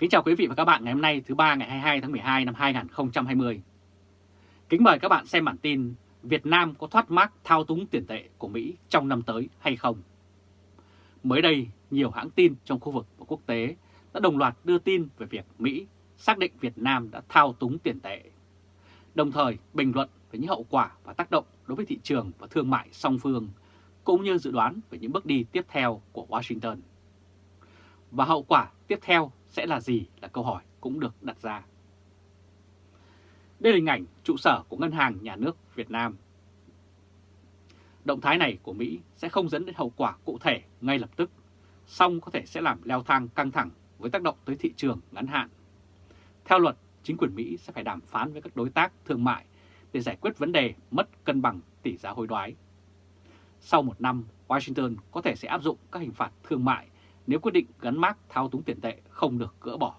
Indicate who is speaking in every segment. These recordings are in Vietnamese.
Speaker 1: Kính chào quý vị và các bạn ngày hôm nay thứ ba ngày 22 tháng 12 năm 2020. Kính mời các bạn xem bản tin Việt Nam có thoát mác thao túng tiền tệ của Mỹ trong năm tới hay không? Mới đây, nhiều hãng tin trong khu vực và quốc tế đã đồng loạt đưa tin về việc Mỹ xác định Việt Nam đã thao túng tiền tệ. Đồng thời bình luận về những hậu quả và tác động đối với thị trường và thương mại song phương, cũng như dự đoán về những bước đi tiếp theo của Washington. Và hậu quả tiếp theo sẽ là gì là câu hỏi cũng được đặt ra. Đây là hình ảnh trụ sở của Ngân hàng Nhà nước Việt Nam. Động thái này của Mỹ sẽ không dẫn đến hậu quả cụ thể ngay lập tức, song có thể sẽ làm leo thang căng thẳng với tác động tới thị trường ngắn hạn. Theo luật, chính quyền Mỹ sẽ phải đàm phán với các đối tác thương mại để giải quyết vấn đề mất cân bằng tỷ giá hối đoái. Sau một năm, Washington có thể sẽ áp dụng các hình phạt thương mại nếu quyết định gắn mác thao túng tiền tệ không được gỡ bỏ.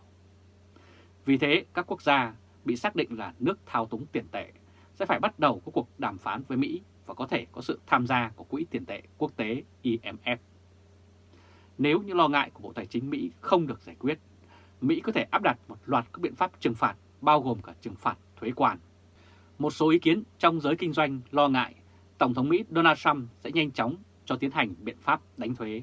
Speaker 1: Vì thế, các quốc gia bị xác định là nước thao túng tiền tệ sẽ phải bắt đầu có cuộc đàm phán với Mỹ và có thể có sự tham gia của Quỹ tiền tệ quốc tế IMF. Nếu những lo ngại của Bộ Tài chính Mỹ không được giải quyết, Mỹ có thể áp đặt một loạt các biện pháp trừng phạt bao gồm cả trừng phạt thuế quan. Một số ý kiến trong giới kinh doanh lo ngại Tổng thống Mỹ Donald Trump sẽ nhanh chóng cho tiến hành biện pháp đánh thuế.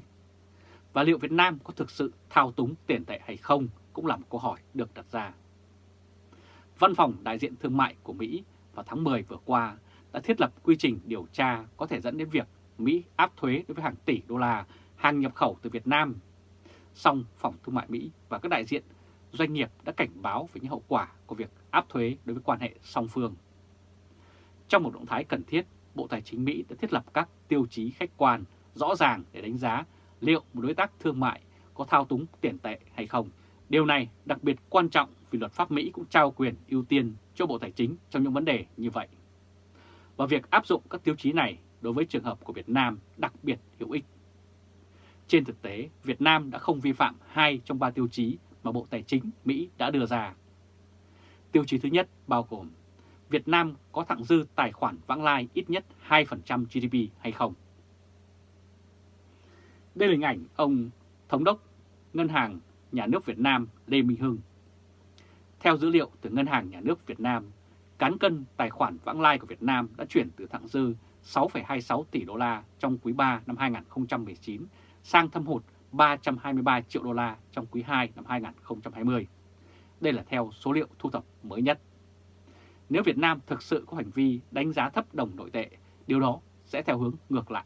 Speaker 1: Và liệu Việt Nam có thực sự thao túng tiền tệ hay không cũng là một câu hỏi được đặt ra. Văn phòng đại diện thương mại của Mỹ vào tháng 10 vừa qua đã thiết lập quy trình điều tra có thể dẫn đến việc Mỹ áp thuế đối với hàng tỷ đô la hàng nhập khẩu từ Việt Nam. Song phòng thương mại Mỹ và các đại diện doanh nghiệp đã cảnh báo về những hậu quả của việc áp thuế đối với quan hệ song phương. Trong một động thái cần thiết, Bộ Tài chính Mỹ đã thiết lập các tiêu chí khách quan rõ ràng để đánh giá liệu một đối tác thương mại có thao túng tiền tệ hay không. Điều này đặc biệt quan trọng vì luật pháp Mỹ cũng trao quyền ưu tiên cho Bộ Tài chính trong những vấn đề như vậy. Và việc áp dụng các tiêu chí này đối với trường hợp của Việt Nam đặc biệt hữu ích. Trên thực tế, Việt Nam đã không vi phạm hai trong ba tiêu chí mà Bộ Tài chính Mỹ đã đưa ra. Tiêu chí thứ nhất bao gồm Việt Nam có thặng dư tài khoản vãng lai ít nhất 2% GDP hay không. Đây là hình ảnh ông Thống đốc Ngân hàng Nhà nước Việt Nam Lê Minh Hưng. Theo dữ liệu từ Ngân hàng Nhà nước Việt Nam, cán cân tài khoản vãng lai của Việt Nam đã chuyển từ thặng dư 6,26 tỷ đô la trong quý 3 năm 2019 sang thâm hụt 323 triệu đô la trong quý 2 năm 2020. Đây là theo số liệu thu thập mới nhất. Nếu Việt Nam thực sự có hành vi đánh giá thấp đồng nội tệ, điều đó sẽ theo hướng ngược lại.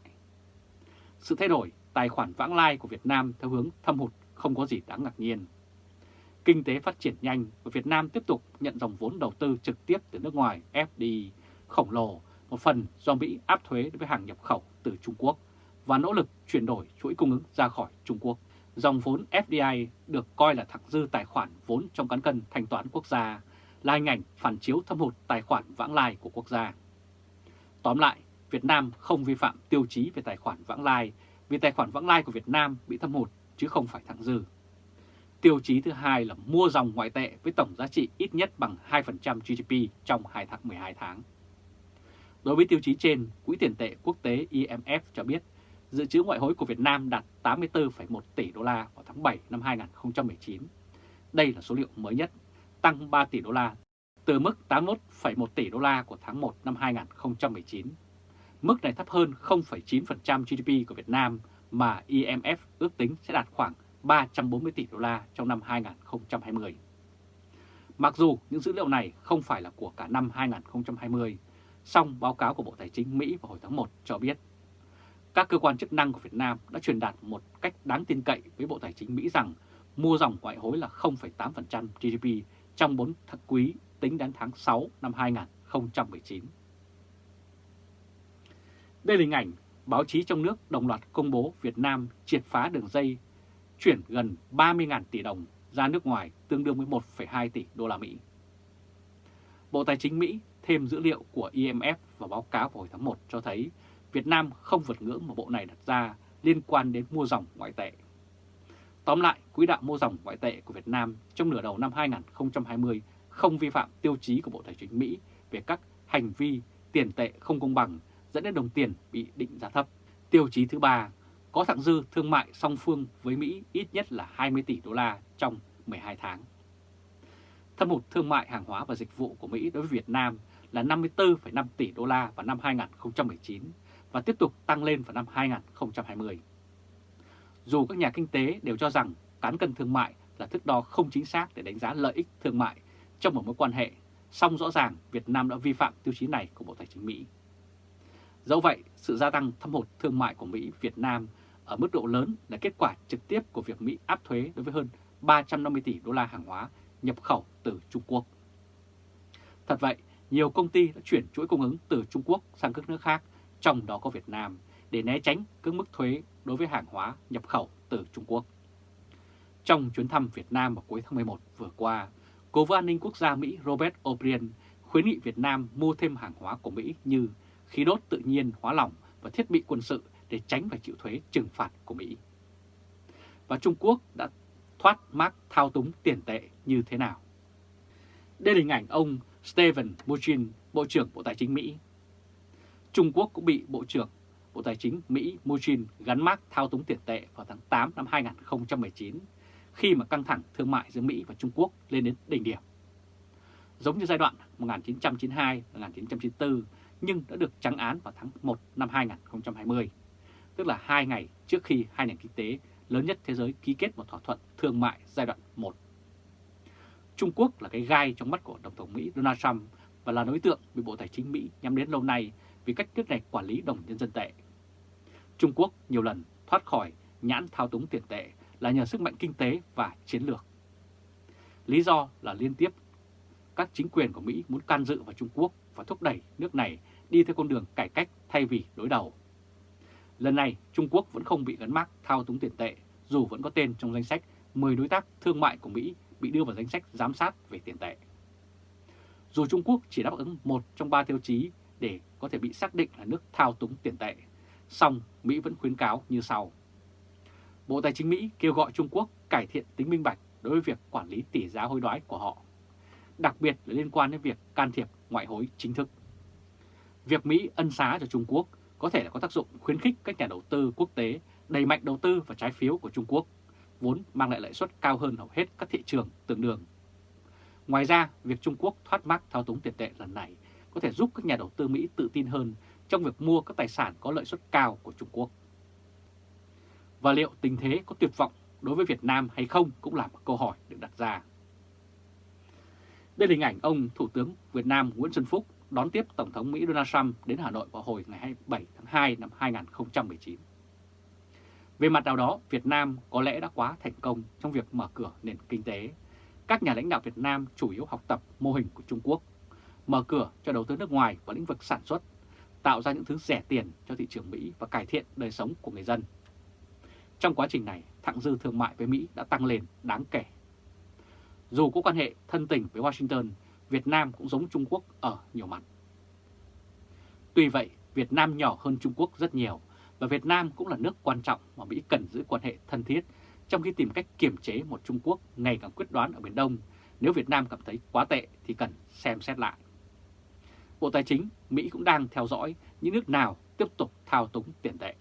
Speaker 1: Sự thay đổi tài khoản vãng lai của Việt Nam theo hướng thâm hụt không có gì đáng ngạc nhiên. Kinh tế phát triển nhanh và Việt Nam tiếp tục nhận dòng vốn đầu tư trực tiếp từ nước ngoài FDI khổng lồ, một phần do Mỹ áp thuế đối với hàng nhập khẩu từ Trung Quốc và nỗ lực chuyển đổi chuỗi cung ứng ra khỏi Trung Quốc. Dòng vốn FDI được coi là thặng dư tài khoản vốn trong cán cân thanh toán quốc gia, là hình ảnh phản chiếu thâm hụt tài khoản vãng lai của quốc gia. Tóm lại, Việt Nam không vi phạm tiêu chí về tài khoản vãng lai vì tài khoản vãng lai của Việt Nam bị thâm hụt chứ không phải thặng dư. Tiêu chí thứ hai là mua dòng ngoại tệ với tổng giá trị ít nhất bằng 2% GDP trong 2 tháng 12 tháng. Đối với tiêu chí trên, Quỹ tiền tệ quốc tế IMF cho biết dự trữ ngoại hối của Việt Nam đạt 84,1 tỷ đô la vào tháng 7 năm 2019. Đây là số liệu mới nhất, tăng 3 tỷ đô la từ mức 81,1 tỷ đô la của tháng 1 năm 2019. Mức này thấp hơn 0,9% GDP của Việt Nam mà IMF ước tính sẽ đạt khoảng 340 tỷ đô la trong năm 2020. Mặc dù những dữ liệu này không phải là của cả năm 2020, song báo cáo của Bộ Tài chính Mỹ vào hồi tháng 1 cho biết các cơ quan chức năng của Việt Nam đã truyền đạt một cách đáng tin cậy với Bộ Tài chính Mỹ rằng mua dòng ngoại hối là 0,8% GDP trong 4 tháng quý tính đến tháng 6 năm 2019. Đây là hình ảnh báo chí trong nước đồng loạt công bố Việt Nam triệt phá đường dây chuyển gần 30.000 tỷ đồng ra nước ngoài tương đương với 1,2 tỷ đô la Mỹ. Bộ Tài chính Mỹ thêm dữ liệu của IMF và báo cáo vào hồi tháng 1 cho thấy Việt Nam không vượt ngưỡng mà bộ này đặt ra liên quan đến mua dòng ngoại tệ. Tóm lại, quỹ đạo mua dòng ngoại tệ của Việt Nam trong nửa đầu năm 2020 không vi phạm tiêu chí của Bộ Tài chính Mỹ về các hành vi tiền tệ không công bằng dẫn đến đồng tiền bị định giá thấp. Tiêu chí thứ ba có thặng dư thương mại song phương với Mỹ ít nhất là 20 tỷ đô la trong 12 tháng. Thâm hụt thương mại hàng hóa và dịch vụ của Mỹ đối với Việt Nam là 54,5 tỷ đô la vào năm 2019 và tiếp tục tăng lên vào năm 2020. Dù các nhà kinh tế đều cho rằng cán cân thương mại là thước đo không chính xác để đánh giá lợi ích thương mại trong một mối quan hệ, song rõ ràng Việt Nam đã vi phạm tiêu chí này của Bộ Tài chính Mỹ. Dẫu vậy, sự gia tăng thâm hụt thương mại của Mỹ Việt Nam ở mức độ lớn là kết quả trực tiếp của việc Mỹ áp thuế đối với hơn 350 tỷ đô la hàng hóa nhập khẩu từ Trung Quốc. Thật vậy, nhiều công ty đã chuyển chuỗi cung ứng từ Trung Quốc sang các nước khác, trong đó có Việt Nam, để né tránh các mức thuế đối với hàng hóa nhập khẩu từ Trung Quốc. Trong chuyến thăm Việt Nam vào cuối tháng 11 vừa qua, Cố vấn an ninh quốc gia Mỹ Robert O'Brien khuyến nghị Việt Nam mua thêm hàng hóa của Mỹ như khí đốt tự nhiên, hóa lỏng và thiết bị quân sự để tránh phải chịu thuế trừng phạt của Mỹ. Và Trung Quốc đã thoát mác thao túng tiền tệ như thế nào? Đây là hình ảnh ông Steven Mnuchin, Bộ trưởng Bộ Tài chính Mỹ. Trung Quốc cũng bị Bộ trưởng Bộ Tài chính Mỹ Mnuchin gắn mác thao túng tiền tệ vào tháng 8 năm 2019 khi mà căng thẳng thương mại giữa Mỹ và Trung Quốc lên đến đỉnh điểm. Giống như giai đoạn 1992-1994 nhưng đã được trắng án vào tháng 1 năm 2020, tức là hai ngày trước khi hai nền kinh tế lớn nhất thế giới ký kết một thỏa thuận thương mại giai đoạn 1. Trung Quốc là cái gai trong mắt của Tổng thống Mỹ Donald Trump và là đối tượng bị Bộ Tài chính Mỹ nhắm đến lâu nay vì cách nước này quản lý đồng nhân dân tệ. Trung Quốc nhiều lần thoát khỏi nhãn thao túng tiền tệ là nhờ sức mạnh kinh tế và chiến lược. Lý do là liên tiếp các chính quyền của Mỹ muốn can dự vào Trung Quốc và thúc đẩy nước này đi theo con đường cải cách thay vì đối đầu. Lần này, Trung Quốc vẫn không bị gắn mắc thao túng tiền tệ, dù vẫn có tên trong danh sách 10 đối tác thương mại của Mỹ bị đưa vào danh sách giám sát về tiền tệ. Dù Trung Quốc chỉ đáp ứng một trong ba tiêu chí để có thể bị xác định là nước thao túng tiền tệ, song Mỹ vẫn khuyến cáo như sau. Bộ Tài chính Mỹ kêu gọi Trung Quốc cải thiện tính minh bạch đối với việc quản lý tỷ giá hối đoái của họ, đặc biệt là liên quan đến việc can thiệp ngoại hối chính thức. Việc Mỹ ân xá cho Trung Quốc có thể là có tác dụng khuyến khích các nhà đầu tư quốc tế đẩy mạnh đầu tư vào trái phiếu của Trung Quốc, vốn mang lại lãi suất cao hơn hầu hết các thị trường tương đương. Ngoài ra, việc Trung Quốc thoát mắc thao túng tiền tệ lần này có thể giúp các nhà đầu tư Mỹ tự tin hơn trong việc mua các tài sản có lợi suất cao của Trung Quốc. Và liệu tình thế có tuyệt vọng đối với Việt Nam hay không cũng là một câu hỏi được đặt ra. Đây là hình ảnh ông Thủ tướng Việt Nam Nguyễn Xuân Phúc đón tiếp Tổng thống Mỹ Donald Trump đến Hà Nội vào hồi ngày 27 tháng 2 năm 2019. Về mặt nào đó, Việt Nam có lẽ đã quá thành công trong việc mở cửa nền kinh tế. Các nhà lãnh đạo Việt Nam chủ yếu học tập mô hình của Trung Quốc, mở cửa cho đầu tư nước ngoài vào lĩnh vực sản xuất, tạo ra những thứ rẻ tiền cho thị trường Mỹ và cải thiện đời sống của người dân. Trong quá trình này, thặng dư thương mại với Mỹ đã tăng lên đáng kể. Dù có quan hệ thân tình với Washington, Việt Nam cũng giống Trung Quốc ở nhiều mặt. Tuy vậy, Việt Nam nhỏ hơn Trung Quốc rất nhiều và Việt Nam cũng là nước quan trọng mà Mỹ cần giữ quan hệ thân thiết trong khi tìm cách kiềm chế một Trung Quốc ngày càng quyết đoán ở Biển Đông. Nếu Việt Nam cảm thấy quá tệ thì cần xem xét lại. Bộ Tài chính Mỹ cũng đang theo dõi những nước nào tiếp tục thao túng tiền tệ.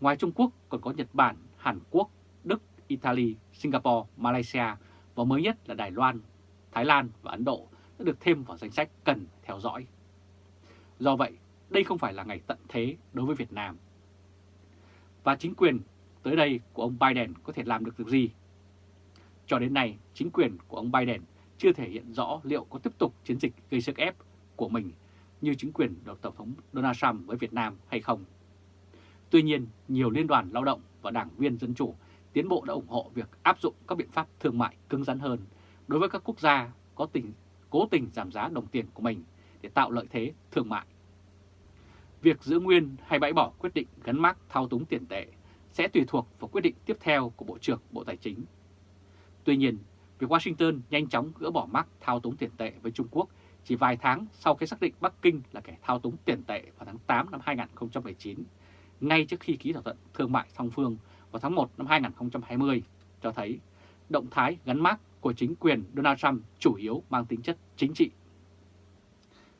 Speaker 1: Ngoài Trung Quốc còn có Nhật Bản, Hàn Quốc, Đức, Italy, Singapore, Malaysia và mới nhất là Đài Loan, Thái Lan và Ấn Độ đã được thêm vào danh sách cần theo dõi. Do vậy, đây không phải là ngày tận thế đối với Việt Nam. Và chính quyền tới đây của ông Biden có thể làm được việc gì? Cho đến nay, chính quyền của ông Biden chưa thể hiện rõ liệu có tiếp tục chiến dịch gây sức ép của mình như chính quyền được Tổng thống Donald Trump với Việt Nam hay không. Tuy nhiên, nhiều liên đoàn lao động và đảng viên Dân Chủ tiến bộ đã ủng hộ việc áp dụng các biện pháp thương mại cứng rắn hơn đối với các quốc gia có tình cố tình giảm giá đồng tiền của mình để tạo lợi thế thương mại. Việc giữ nguyên hay bãi bỏ quyết định gắn mác thao túng tiền tệ sẽ tùy thuộc vào quyết định tiếp theo của Bộ trưởng Bộ Tài chính. Tuy nhiên, việc Washington nhanh chóng gỡ bỏ mác thao túng tiền tệ với Trung Quốc chỉ vài tháng sau khi xác định Bắc Kinh là kẻ thao túng tiền tệ vào tháng 8 năm 2019, ngay trước khi ký thỏa thuận thương mại song phương vào tháng 1 năm 2020, cho thấy động thái gắn mác của chính quyền Donald Trump chủ yếu mang tính chất chính trị.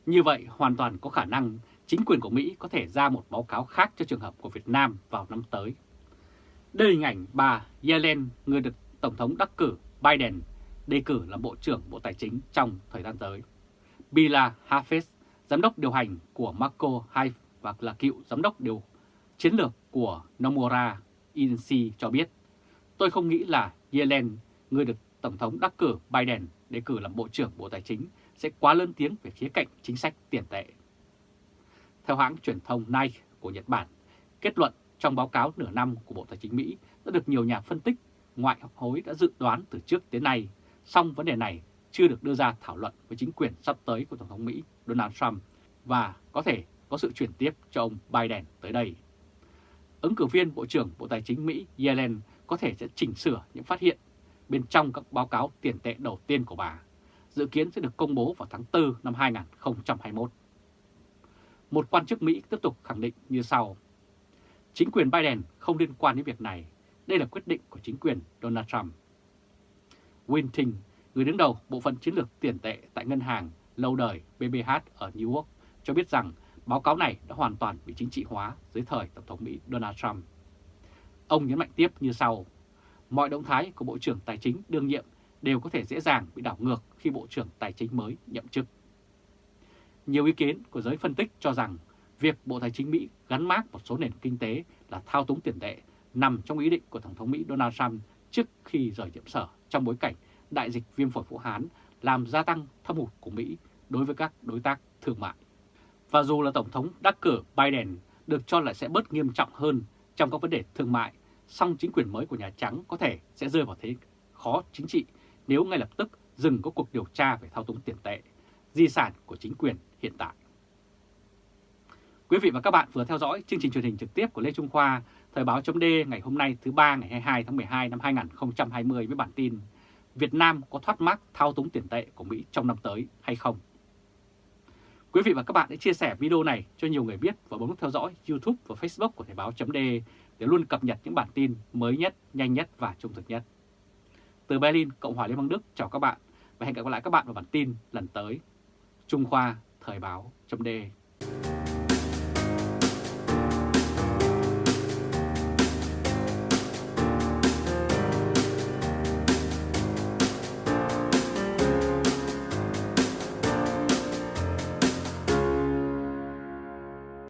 Speaker 1: Như vậy, hoàn toàn có khả năng chính quyền của Mỹ có thể ra một báo cáo khác cho trường hợp của Việt Nam vào năm tới. Đây là hình ảnh bà Yellen, người được Tổng thống đắc cử Biden đề cử làm Bộ trưởng Bộ Tài chính trong thời gian tới. Bila Hafez, giám đốc điều hành của Marco Haif và là cựu giám đốc điều chiến lược của Nomura Inc cho biết, tôi không nghĩ là Yellen, người được Tổng thống đắc cử Biden đề cử làm Bộ trưởng Bộ Tài chính, sẽ quá lớn tiếng về khía cạnh chính sách tiền tệ. Theo hãng truyền thông Nike của Nhật Bản, kết luận trong báo cáo nửa năm của Bộ Tài chính Mỹ đã được nhiều nhà phân tích ngoại hối đã dự đoán từ trước đến nay, song vấn đề này chưa được đưa ra thảo luận với chính quyền sắp tới của Tổng thống Mỹ Donald Trump và có thể có sự chuyển tiếp cho ông Biden tới đây. Ứng cử viên Bộ trưởng Bộ Tài chính Mỹ Yellen có thể sẽ chỉnh sửa những phát hiện bên trong các báo cáo tiền tệ đầu tiên của bà, dự kiến sẽ được công bố vào tháng 4 năm 2021. Một quan chức Mỹ tiếp tục khẳng định như sau. Chính quyền Biden không liên quan đến việc này, đây là quyết định của chính quyền Donald Trump. Winting, người đứng đầu bộ phận chiến lược tiền tệ tại ngân hàng lâu đời BBH ở New York, cho biết rằng báo cáo này đã hoàn toàn bị chính trị hóa dưới thời Tổng thống Mỹ Donald Trump. Ông nhấn mạnh tiếp như sau, mọi động thái của Bộ trưởng Tài chính đương nhiệm đều có thể dễ dàng bị đảo ngược khi Bộ trưởng Tài chính mới nhậm chức. Nhiều ý kiến của giới phân tích cho rằng việc Bộ Tài chính Mỹ gắn mác một số nền kinh tế là thao túng tiền tệ nằm trong ý định của Tổng thống Mỹ Donald Trump trước khi rời nhiệm sở trong bối cảnh đại dịch viêm phổi Vũ Hán làm gia tăng thâm hụt của Mỹ đối với các đối tác thương mại. Và dù là Tổng thống đắc cử Biden được cho là sẽ bớt nghiêm trọng hơn trong các vấn đề thương mại, song chính quyền mới của Nhà Trắng có thể sẽ rơi vào thế khó chính trị nếu ngay lập tức dừng có cuộc điều tra về thao túng tiền tệ, di sản của chính quyền hiện tại. Quý vị và các bạn vừa theo dõi chương trình truyền hình trực tiếp của Lê Trung Khoa, Thời báo chấm ngày hôm nay thứ ba ngày 22 tháng 12 năm 2020 với bản tin Việt Nam có thoát mắc thao túng tiền tệ của Mỹ trong năm tới hay không? Quý vị và các bạn hãy chia sẻ video này cho nhiều người biết và bấm nút theo dõi YouTube và Facebook của Thời báo chấm để để luôn cập nhật những bản tin mới nhất, nhanh nhất và trung thực nhất. Từ Berlin, Cộng hòa Liên bang Đức chào các bạn và hẹn gặp lại các bạn vào bản tin lần tới. Trung Khoa Thời báo chấm